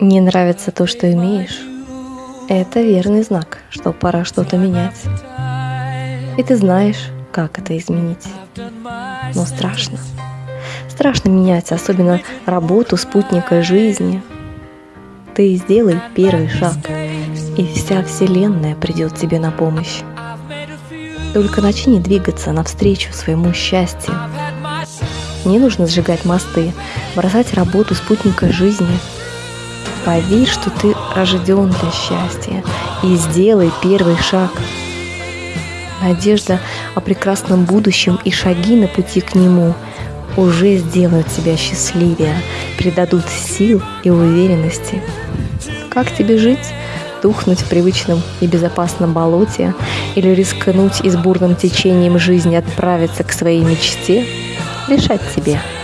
Не нравится то, что имеешь? Это верный знак, что пора что-то менять. И ты знаешь, как это изменить. Но страшно. Страшно менять, особенно работу, спутника жизни. Ты сделай первый шаг, и вся Вселенная придет тебе на помощь. Только начни двигаться навстречу своему счастью. Не нужно сжигать мосты, бросать работу спутника жизни. Поверь, что ты рожден для счастья и сделай первый шаг. Надежда о прекрасном будущем и шаги на пути к нему уже сделают тебя счастливее, придадут сил и уверенности. Как тебе жить? тухнуть в привычном и безопасном болоте или рискнуть и с бурным течением жизни отправиться к своей мечте, решать тебе –